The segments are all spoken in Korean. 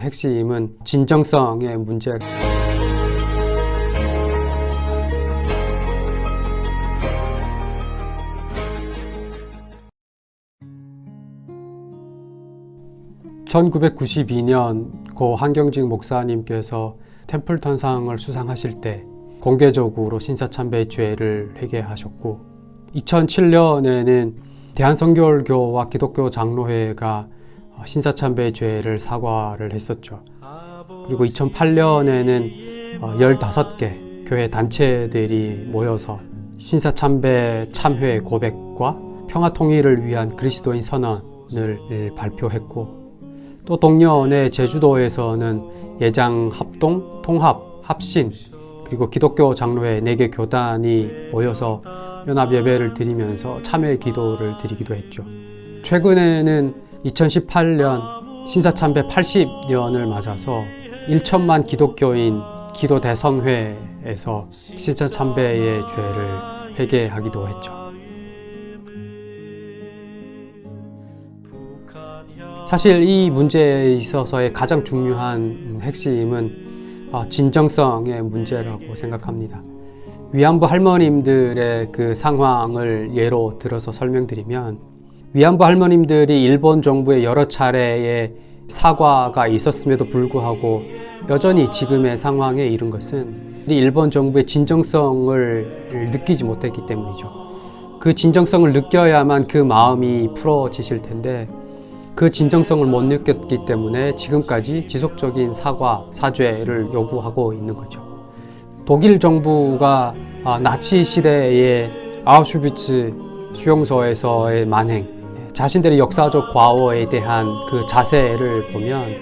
핵심은 진정성의 문제. (1992년) 고 한경직 목사님께서 템플턴상을 수상하실 때 공개적으로 신사참배죄를 회개하셨고 2007년에는 대한성결교와 기독교 장로회가 신사참배죄를 사과를 했었죠. 그리고 2008년에는 15개 교회 단체들이 모여서 신사참배 참회 고백과 평화통일을 위한 그리스도인 선언을 발표했고 또 동년에 제주도에서는 예장 합동, 통합, 합신 그리고 기독교 장로회 4개 교단이 모여서 연합 예배를 드리면서 참회 기도를 드리기도 했죠. 최근에는 2018년 신사참배 80년을 맞아서 1천만 기독교인 기도 대성회에서 신사참배의 죄를 회개하기도 했죠. 사실 이 문제에 있어서의 가장 중요한 핵심은 진정성의 문제라고 생각합니다. 위안부 할머님들의 그 상황을 예로 들어서 설명드리면 위안부 할머님들이 일본 정부의 여러 차례의 사과가 있었음에도 불구하고 여전히 지금의 상황에 이른 것은 일본 정부의 진정성을 느끼지 못했기 때문이죠. 그 진정성을 느껴야만 그 마음이 풀어지실 텐데 그 진정성을 못 느꼈기 때문에 지금까지 지속적인 사과, 사죄를 요구하고 있는 거죠. 독일 정부가 나치 시대의 아우슈비츠 수용소에서의 만행, 자신들의 역사적 과거에 대한 그 자세를 보면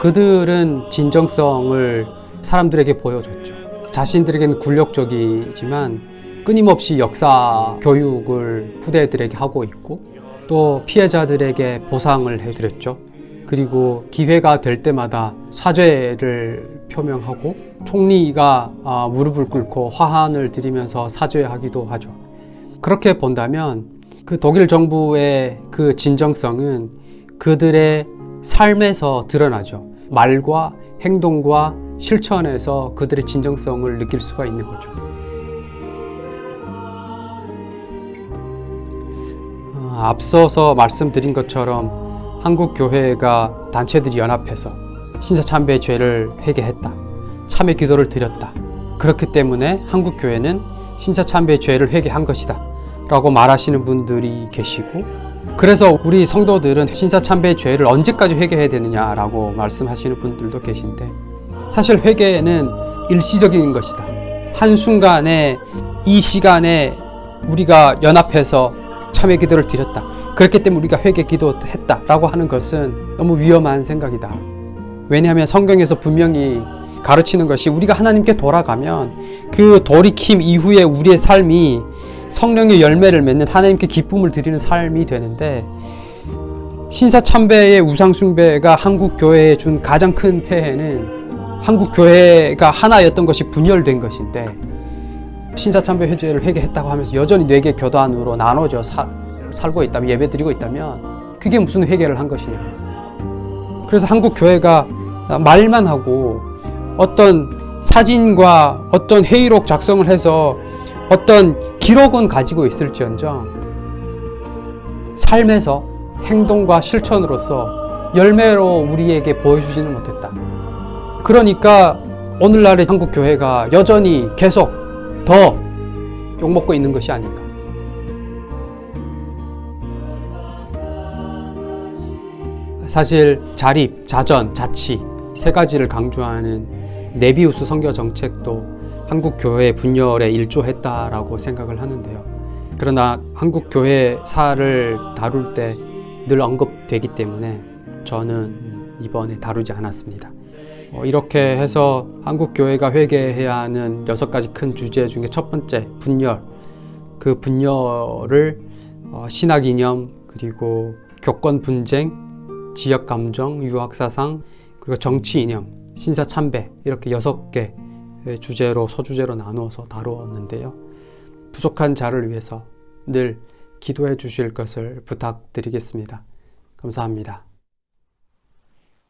그들은 진정성을 사람들에게 보여줬죠. 자신들에게는 굴욕적이지만 끊임없이 역사 교육을 후대들에게 하고 있고 또 피해자들에게 보상을 해드렸죠. 그리고 기회가 될 때마다 사죄를 표명하고 총리가 아, 무릎을 꿇고 화환을 드리면서 사죄하기도 하죠. 그렇게 본다면 그 독일 정부의 그 진정성은 그들의 삶에서 드러나죠. 말과 행동과 실천에서 그들의 진정성을 느낄 수가 있는 거죠. 어, 앞서서 말씀드린 것처럼 한국 교회가 단체들이 연합해서 신사참배의 죄를 회개했다. 참회 기도를 드렸다. 그렇기 때문에 한국 교회는 신사참배의 죄를 회개한 것이다. 라고 말하시는 분들이 계시고 그래서 우리 성도들은 신사참배의 죄를 언제까지 회개해야 되느냐라고 말씀하시는 분들도 계신데 사실 회개는 일시적인 것이다. 한순간에 이 시간에 우리가 연합해서 참회 기도를 드렸다. 그렇기 때문에 우리가 회개 기도했다. 라고 하는 것은 너무 위험한 생각이다. 왜냐하면 성경에서 분명히 가르치는 것이 우리가 하나님께 돌아가면 그 돌이킴 이후에 우리의 삶이 성령의 열매를 맺는 하나님께 기쁨을 드리는 삶이 되는데 신사참배의 우상숭배가 한국 교회에 준 가장 큰 폐해는 한국 교회가 하나였던 것이 분열된 것인데 신사참배 회제를 회개했다고 하면서 여전히 네개 교단으로 나눠져 사, 살고 있다면 예배드리고 있다면 그게 무슨 회개를 한 것이냐. 그래서 한국 교회가 말만 하고 어떤 사진과 어떤 회의록 작성을 해서 어떤 기록은 가지고 있을지언정 삶에서 행동과 실천으로서 열매로 우리에게 보여주지는 못했다. 그러니까 오늘날의 한국 교회가 여전히 계속 더 욕먹고 있는 것이 아닌가. 사실 자립, 자전, 자치 세 가지를 강조하는 네비우스 선교 정책도 한국 교회 분열에 일조했다라고 생각을 하는데요. 그러나 한국 교회사를 다룰 때 늘 언급되기 때문에 저는 이번에 다루지 않았습니다. 어, 이렇게 해서 한국 교회가 회개해야 하는 여섯 가지 큰 주제 중에 첫 번째 분열. 그 분열을 어, 신학 이념 그리고 교권 분쟁, 지역 감정, 유학 사상 그리고 정치 이념, 신사 참배 이렇게 여섯 개 주제로 소주제로 나누어서 다루었는데요. 부족한 자를 위해서 늘 기도해 주실 것을 부탁드리겠습니다. 감사합니다.